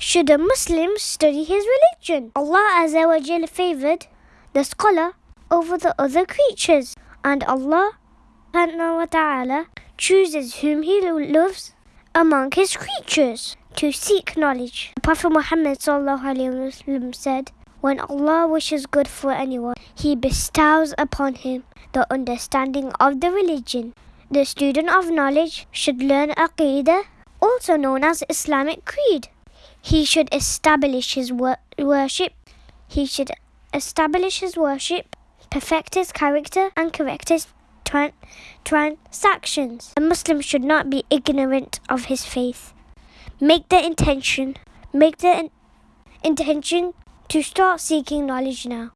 should a Muslim study his religion? Allah Azza wa Jal favored the scholar over the other creatures, and Allah wa ta'ala chooses whom he loves among his creatures to seek knowledge. The Prophet Muhammad said, When Allah wishes good for anyone, He bestows upon him the understanding of the religion. The student of knowledge should learn Aqidah, also known as Islamic Creed. He should establish his wor- worship. He should establish his worship, perfect his character, and correct his tran- transactions. A Muslim should not be ignorant of his faith. Make the intention, make the in- intention to start seeking knowledge now.